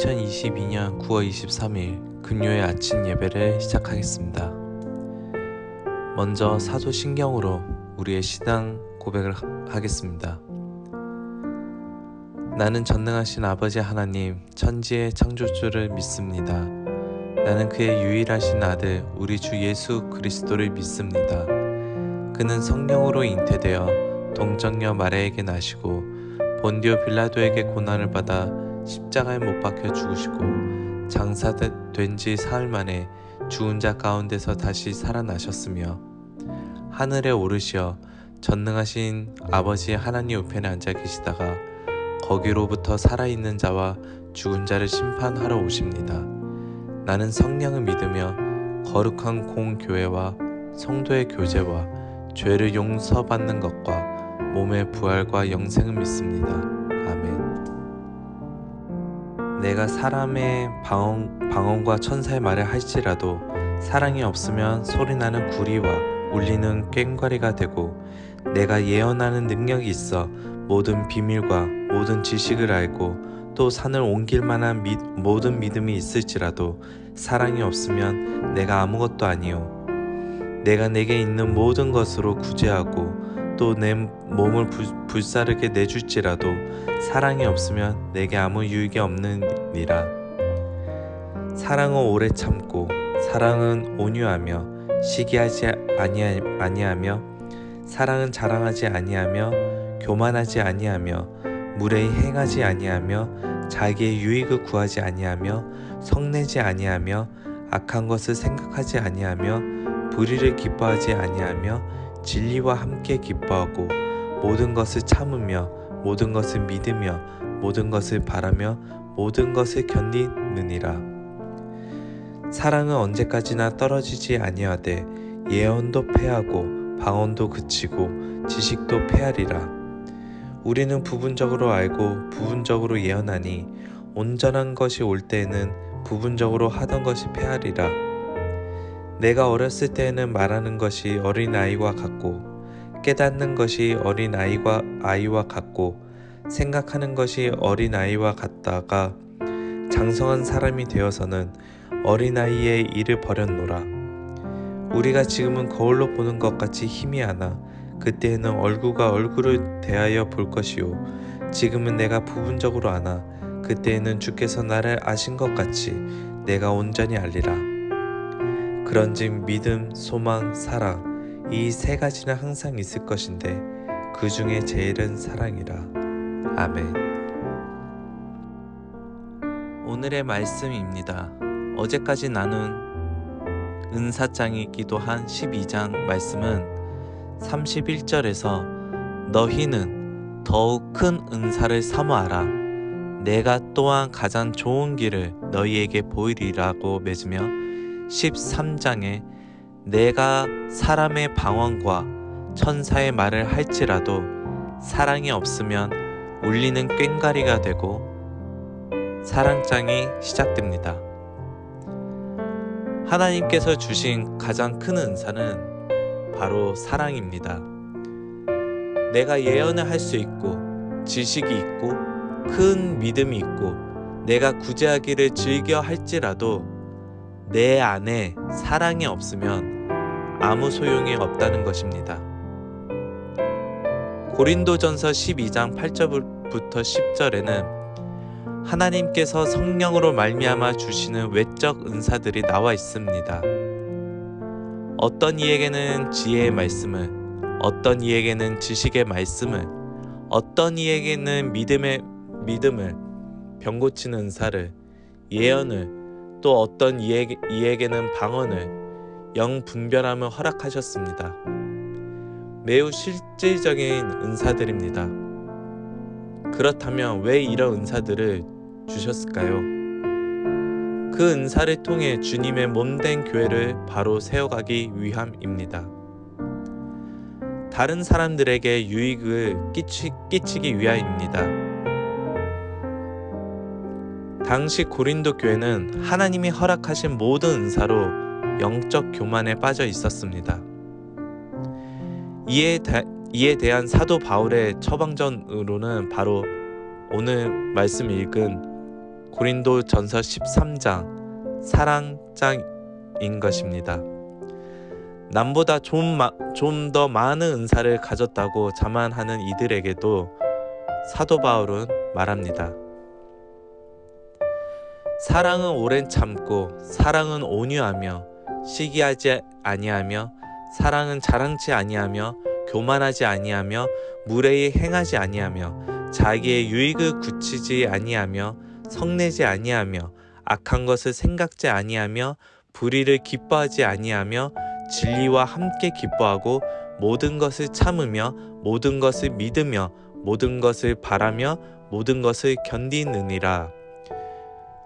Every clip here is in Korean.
2022년 9월 23일 금요일 아침 예배를 시작하겠습니다. 먼저 사도 신경으로 우리의 신앙 고백을 하겠습니다. 나는 전능하신 아버지 하나님 천지의 창조주를 믿습니다. 나는 그의 유일하신 아들 우리 주 예수 그리스도를 믿습니다. 그는 성령으로 잉태되어 동정녀 마레에게 나시고 본디오 빌라도에게 고난을 받아 십자가에 못 박혀 죽으시고 장사된 지 사흘 만에 죽은 자 가운데서 다시 살아나셨으며 하늘에 오르시어 전능하신 아버지 하나님 우편에 앉아 계시다가 거기로부터 살아있는 자와 죽은 자를 심판하러 오십니다. 나는 성령을 믿으며 거룩한 공교회와 성도의 교제와 죄를 용서받는 것과 몸의 부활과 영생을 믿습니다. 내가 사람의 방언, 방언과 천사의 말을 할지라도 사랑이 없으면 소리나는 구리와 울리는 꽹과리가 되고 내가 예언하는 능력이 있어 모든 비밀과 모든 지식을 알고 또 산을 옮길 만한 미, 모든 믿음이 있을지라도 사랑이 없으면 내가 아무것도 아니요 내가 내게 있는 모든 것으로 구제하고 또 내 몸을 불, 불사르게 내줄지라도 사랑이 없으면 내게 아무 유익이 없느니라. 사랑은 오래 참고 사랑은 온유하며 시기하지 아니하 며 사랑은 자랑하지 아니하며 교만하지 아니하며 무례히 행하지 아니하며 자기의 유익을 구하지 아니하며 성내지 아니하며 악한 것을 생각하지 아니하며 불의를 기뻐하지 아니하며 진리와 함께 기뻐하고 모든 것을 참으며 모든 것을 믿으며 모든 것을 바라며 모든 것을 견디느니라. 사랑은 언제까지나 떨어지지 아니하되 예언도 패하고 방언도 그치고 지식도 패하리라. 우리는 부분적으로 알고 부분적으로 예언하니 온전한 것이 올 때에는 부분적으로 하던 것이 패하리라. 내가 어렸을 때에는 말하는 것이 어린아이와 같고 깨닫는 것이 어린아이와 아이와 같고 생각하는 것이 어린아이와 같다가 장성한 사람이 되어서는 어린아이의 일을 버렸노라. 우리가 지금은 거울로 보는 것 같이 희미하나 그때에는 얼굴과 얼굴을 대하여 볼 것이요 지금은 내가 부분적으로 아나 그때에는 주께서 나를 아신 것 같이 내가 온전히 알리라. 그런즉 믿음, 소망, 사랑 이 세 가지는 항상 있을 것인데 그 중에 제일은 사랑이라. 아멘. 오늘의 말씀입니다. 어제까지 나눈 은사장이기도 한 12장 말씀은 31절에서 너희는 더욱 큰 은사를 사모하라. 내가 또한 가장 좋은 길을 너희에게 보이리라고 맺으며 13장에 내가 사람의 방언과 천사의 말을 할지라도 사랑이 없으면 울리는 꽹가리가 되고 사랑장이 시작됩니다. 하나님께서 주신 가장 큰 은사는 바로 사랑입니다. 내가 예언을 할 수 있고 지식이 있고 큰 믿음이 있고 내가 구제하기를 즐겨 할지라도 내 안에 사랑이 없으면 아무 소용이 없다는 것입니다. 고린도전서 12장 8절부터 10절에는 하나님께서 성령으로 말미암아 주시는 외적 은사들이 나와 있습니다. 어떤 이에게는 지혜의 말씀을, 어떤 이에게는 지식의 말씀을, 어떤 이에게는 믿음의 믿음을, 병 고치는 은사를, 예언을, 또 어떤 이에게, 이에게는 방언을 영 분별함을 허락하셨습니다. 매우 실질적인 은사들입니다. 그렇다면 왜 이런 은사들을 주셨을까요? 그 은사를 통해 주님의 몸된 교회를 바로 세워가기 위함입니다. 다른 사람들에게 유익을 끼치, 끼치기 위함입니다. 당시 고린도 교회는 하나님이 허락하신 모든 은사로 영적 교만에 빠져 있었습니다. 이에, 대, 이에 대한 사도 바울의 처방전으로는 바로 오늘 말씀 읽은 고린도 전서 13장 사랑장인 것입니다. 남보다 좀 더 많은 은사를 가졌다고 자만하는 이들에게도 사도 바울은 말합니다. 사랑은 오랜 참고 사랑은 온유하며 시기하지 아니하며 사랑은 자랑치 아니하며 교만하지 아니하며 무례히 행하지 아니하며 자기의 유익을 굳히지 아니하며 성내지 아니하며 악한 것을 생각지 아니하며 불의를 기뻐하지 아니하며 진리와 함께 기뻐하고 모든 것을 참으며 모든 것을 믿으며 모든 것을 바라며 모든 것을 견디느니라.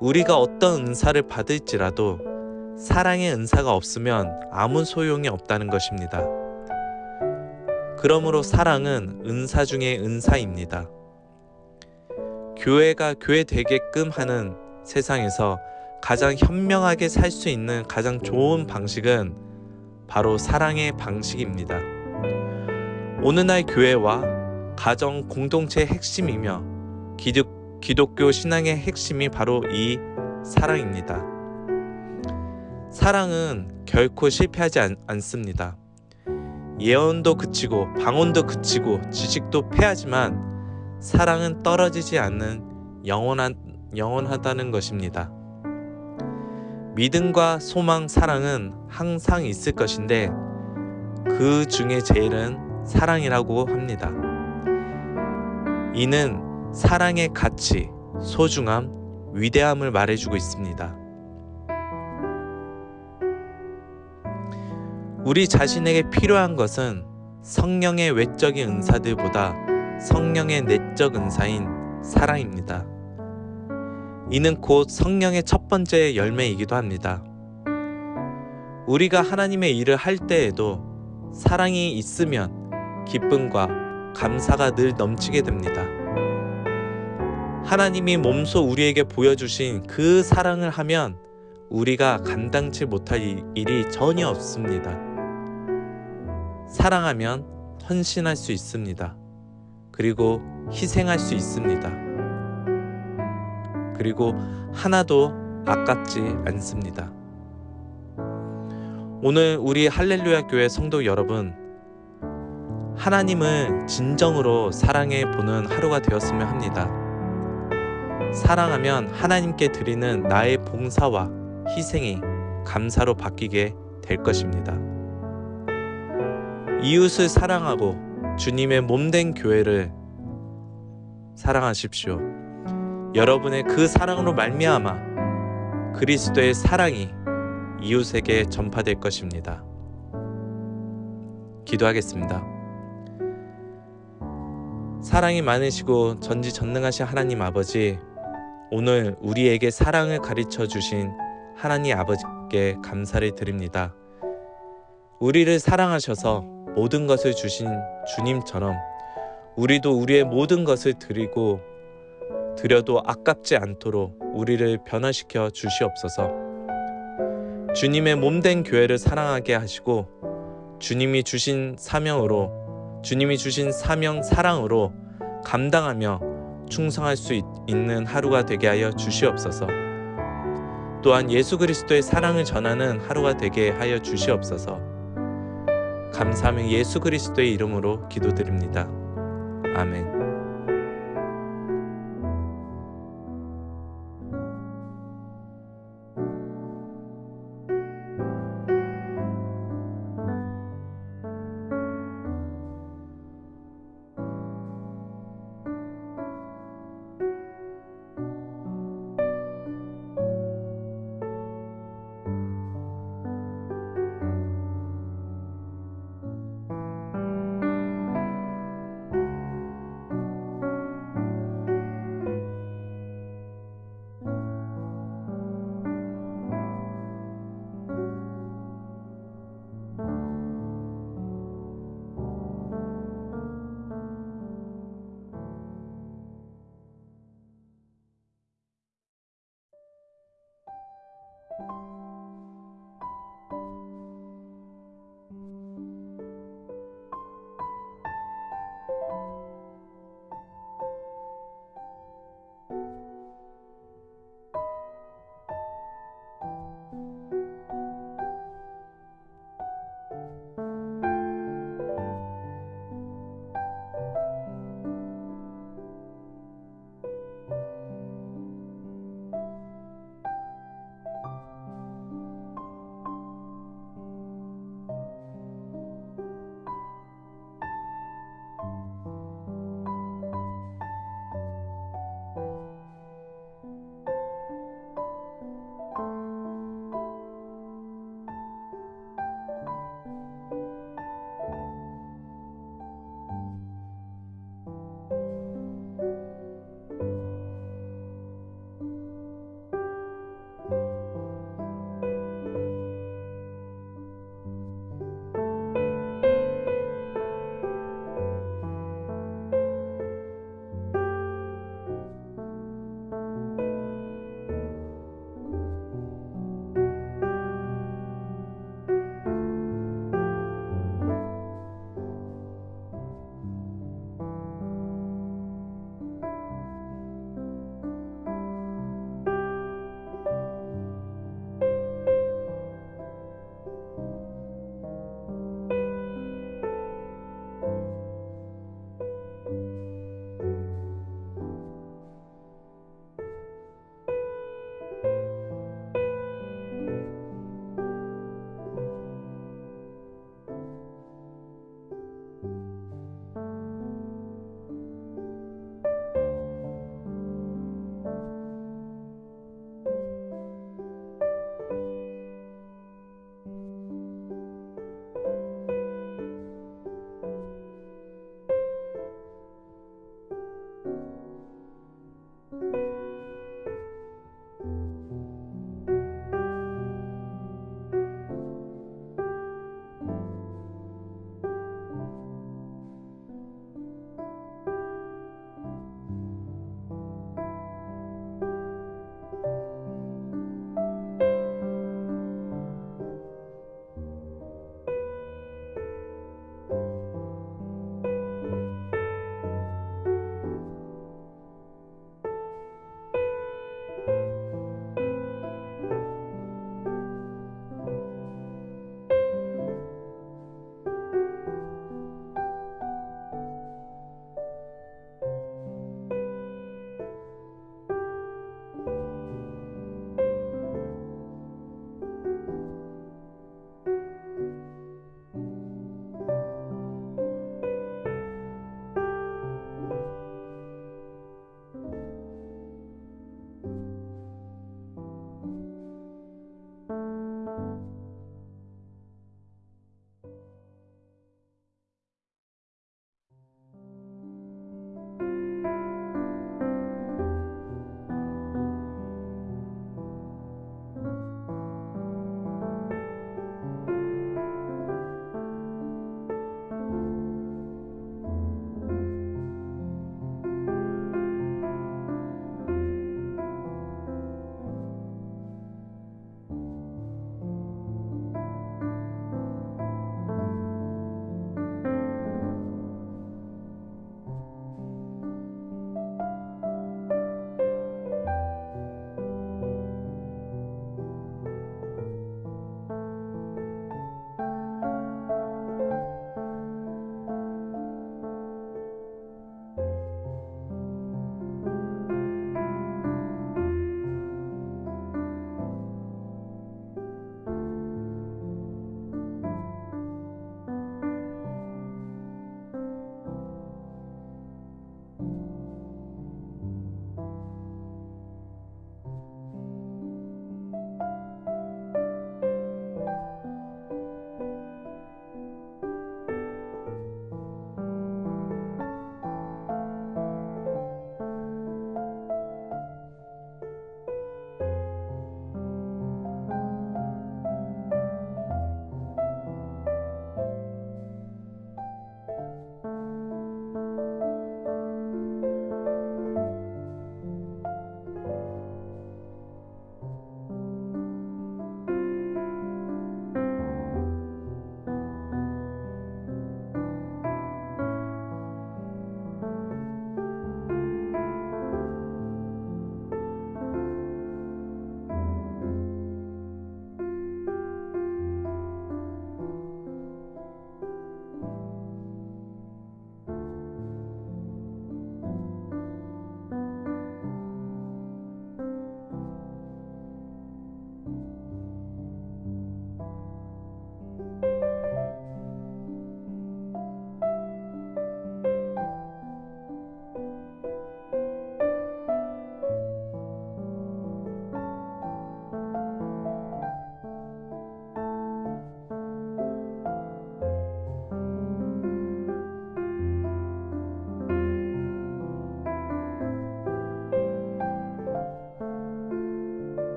우리가 어떤 은사를 받을지라도 사랑의 은사가 없으면 아무 소용이 없다는 것입니다. 그러므로 사랑은 은사 중의 은사입니다. 교회가 교회 되게끔 하는 세상에서 가장 현명하게 살 수 있는 가장 좋은 방식은 바로 사랑의 방식입니다. 오늘날 교회와 가정 공동체의 핵심이며 기독, 기독교 신앙의 핵심이 바로 이 사랑입니다. 사랑은 결코 실패하지 않, 않습니다. 예언도 그치고 방언도 그치고 지식도 패하지만 사랑은 떨어지지 않는 영원한 영원하다는 것입니다. 믿음과 소망, 사랑은 항상 있을 것인데 그 중에 제일은 사랑이라고 합니다. 이는 사랑의 가치, 소중함, 위대함을 말해주고 있습니다. 우리 자신에게 필요한 것은 성령의 외적인 은사들보다 성령의 내적 은사인 사랑입니다. 이는 곧 성령의 첫 번째 열매이기도 합니다. 우리가 하나님의 일을 할 때에도 사랑이 있으면 기쁨과 감사가 늘 넘치게 됩니다. 하나님이 몸소 우리에게 보여주신 그 사랑을 하면 우리가 감당치 못할 일이 전혀 없습니다. 사랑하면 헌신할 수 있습니다. 그리고 희생할 수 있습니다. 그리고 하나도 아깝지 않습니다. 오늘 우리 할렐루야 교회 성도 여러분, 하나님을 진정으로 사랑해 보는 하루가 되었으면 합니다. 사랑하면 하나님께 드리는 나의 봉사와 희생이 감사로 바뀌게 될 것입니다. 이웃을 사랑하고 주님의 몸된 교회를 사랑하십시오. 여러분의 그 사랑으로 말미암아 그리스도의 사랑이 이웃에게 전파될 것입니다. 기도하겠습니다. 사랑이 많으시고 전지전능하신 하나님 아버지, 오늘 우리에게 사랑을 가르쳐 주신 하나님 아버지께 감사를 드립니다. 우리를 사랑하셔서 모든 것을 주신 주님처럼 우리도 우리의 모든 것을 드리고 드려도 아깝지 않도록 우리를 변화시켜 주시옵소서. 주님의 몸된 교회를 사랑하게 하시고 주님이 주신 사명으로 주님이 주신 사명 사랑으로 감당하며 충성할 수 있, 는 하루가 되게 하여 주시옵소서. 또한 예수 그리스도의 사랑을 전하는 하루가 되게 하여 주시옵소서. 감사하며 예수 그리스도의 이름으로 기도드립니다. 아멘.